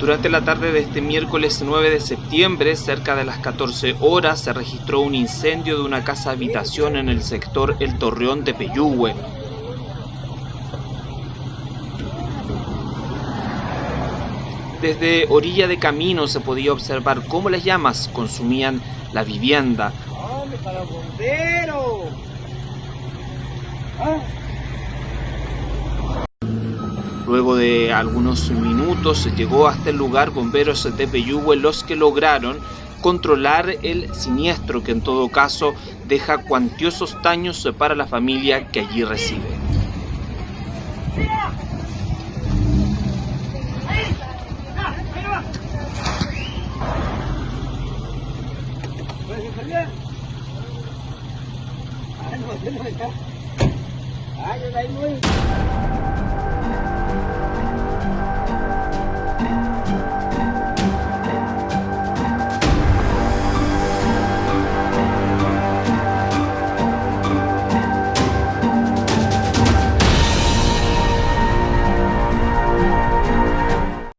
Durante la tarde de este miércoles 9 de septiembre, cerca de las 14 horas, se registró un incendio de una casa habitación en el sector El Torreón de Peyúgue. Desde orilla de camino se podía observar cómo las llamas consumían la vivienda. ¿Ah? Luego de algunos minutos llegó hasta el lugar bomberos de Peyúgue los que lograron controlar el siniestro que en todo caso deja cuantiosos daños para la familia que allí reside.